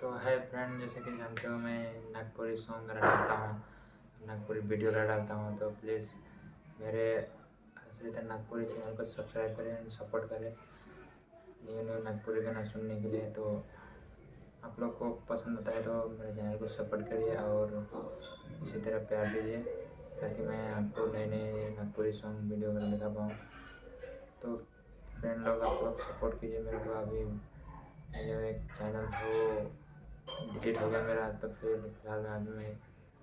तो है फ्रेंड जैसे कि जानते हो मैं नागपुरी सॉन्ग डालता हूँ, नागपुरी वीडियो डालता हूँ तो प्लीज़ मेरे हसरत नागपुरी चैनल को सब्सक्राइब करें एंड सपोर्ट करें न्यू न्यू नागपुरी गाना सुनने के लिए। तो आप लोग को पसंद होता है तो मेरे चैनल को सपोर्ट करिए और इसी तरह प्यार दीजिए ताकि मैं आपको नए नए नागपुरी सॉन्ग वीडियो वगैरह दिखा पाऊँ। तो फ्रेंड लोग आप लोग सपोर्ट कीजिए मेरे को, अभी जो एक चैनल था वो डिलीट हो गया मेरा तो फिर फ़िलहाल मैं अभी मैं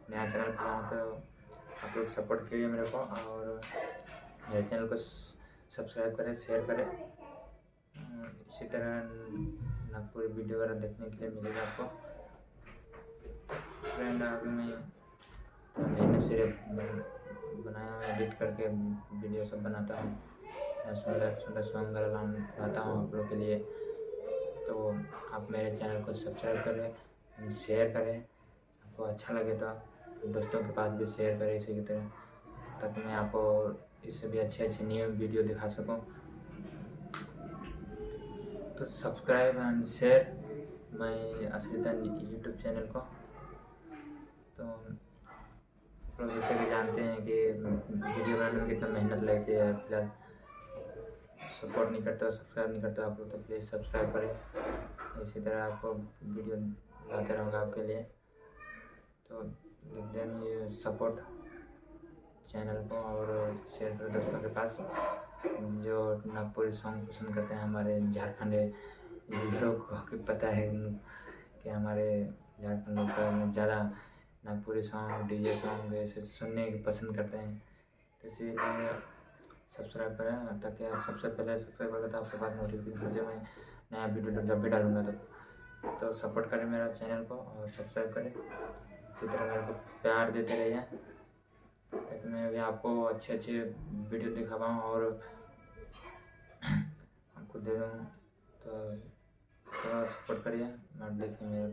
नया चैनल खोला हूँ तो आप लोग सपोर्ट कीजिए मेरे को और मेरे चैनल को सब्सक्राइब करें शेयर करें। इसी तरह नागपुर वीडियो वगैरह देखने के लिए मिलेगा आपको। फ्रेंड आगे मैं मैंने सिर्फ़ बनाया मैं एडिट करके वीडियो सब बनाता हूँ। सुंदर सुंदर सॉन्ग लाता हूँ आप लोग के लिए। तो आप मेरे चैनल को सब्सक्राइब करें शेयर करें। आपको अच्छा लगे तो दोस्तों के पास भी शेयर करें इसी की तरह, ताकि मैं आपको इससे भी अच्छे अच्छे न्यू वीडियो दिखा सकूँ। तो सब्सक्राइब एंड शेयर मैं असलिता यूट्यूब चैनल को। तो लोग जैसे कि जानते हैं कि वीडियो बनाने में कितना मेहनत लगती है, फ़िलहाल सपोर्ट नहीं करते, सब्सक्राइब नहीं करते आप लोग तो प्लीज़ सब्सक्राइब करें। इसी तरह आपको वीडियो लाते रहूँगा आपके लिए। तो देन सपोर्ट चैनल को और शेयर करो दोस्तों के पास। जो नागपुरी सॉन्ग पसंद करते हैं हमारे झारखंड लोग को पता है कि हमारे झारखंड लोग ज़्यादा नागपुरी सॉन्ग डीजे सॉन्ग ऐसे सुनने पसंद करते हैं। तो इसीलिए सब्सक्राइब करें ताकि आप सबसे पहले सब्सक्राइब करें तो आपके पास नोटिफिकेशन मुझे मैं नया वीडियो जब भी डालूँगा तो। तो सपोर्ट करें मेरा चैनल को और सब्सक्राइब करें। इसी तरह मेरे को प्यार देते रहिए। ताकि मैं भी आपको अच्छे अच्छे वीडियो दिखा पाऊँ और आपको दे दूँ। तो थोड़ा सपोर्ट करिए और देखिए मेरे